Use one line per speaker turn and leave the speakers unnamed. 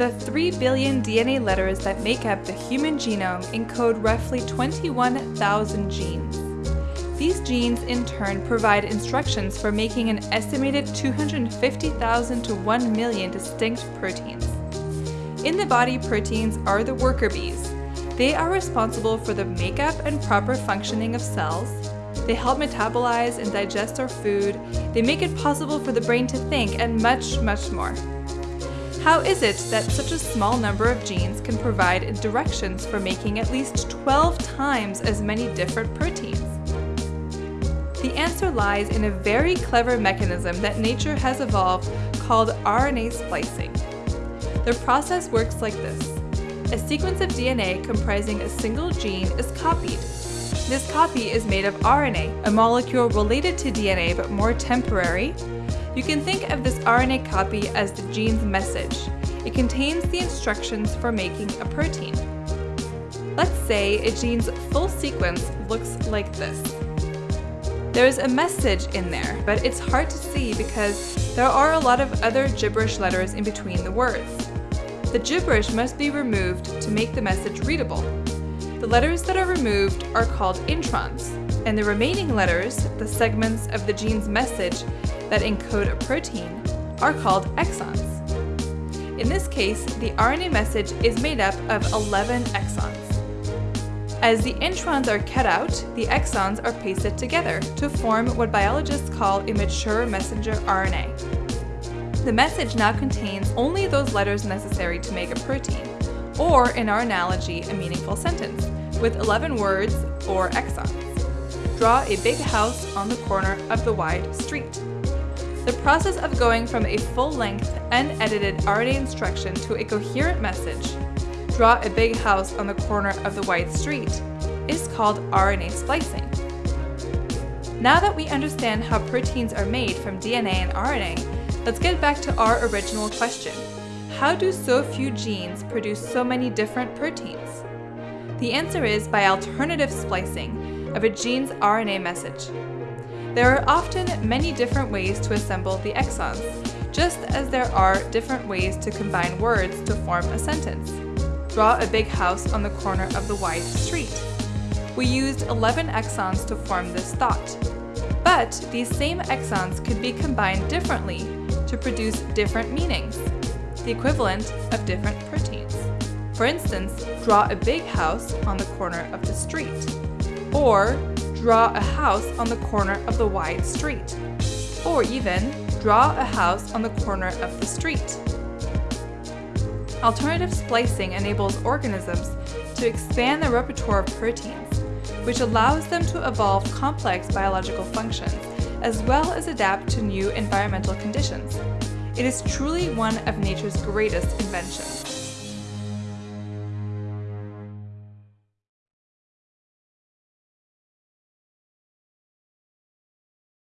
The 3 billion DNA letters that make up the human genome encode roughly 21,000 genes. These genes in turn provide instructions for making an estimated 250,000 to 1 million distinct proteins. In the body, proteins are the worker bees. They are responsible for the makeup and proper functioning of cells. They help metabolize and digest our food. They make it possible for the brain to think and much, much more. How is it that such a small number of genes can provide directions for making at least 12 times as many different proteins? The answer lies in a very clever mechanism that nature has evolved called RNA splicing. The process works like this. A sequence of DNA comprising a single gene is copied. This copy is made of RNA, a molecule related to DNA but more temporary. You can think of this RNA copy as the gene's message. It contains the instructions for making a protein. Let's say a gene's full sequence looks like this. There is a message in there, but it's hard to see because there are a lot of other gibberish letters in between the words. The gibberish must be removed to make the message readable. The letters that are removed are called introns, and the remaining letters, the segments of the gene's message that encode a protein, are called exons. In this case, the RNA message is made up of 11 exons. As the introns are cut out, the exons are pasted together to form what biologists call a mature messenger RNA. The message now contains only those letters necessary to make a protein, or in our analogy, a meaningful sentence, with 11 words or exons. Draw a big house on the corner of the wide street. The process of going from a full-length, unedited RNA instruction to a coherent message draw a big house on the corner of the wide street is called RNA splicing. Now that we understand how proteins are made from DNA and RNA, let's get back to our original question. How do so few genes produce so many different proteins? The answer is by alternative splicing of a gene's RNA message. There are often many different ways to assemble the exons, just as there are different ways to combine words to form a sentence draw a big house on the corner of the wide street. We used 11 exons to form this thought. But these same exons could be combined differently to produce different meanings, the equivalent of different proteins. For instance, draw a big house on the corner of the street, or draw a house on the corner of the wide street, or even draw a house on the corner of the street. Alternative splicing enables organisms to expand their repertoire of proteins, which allows them to evolve complex biological functions, as well as adapt to new environmental conditions. It is truly one of nature's greatest inventions.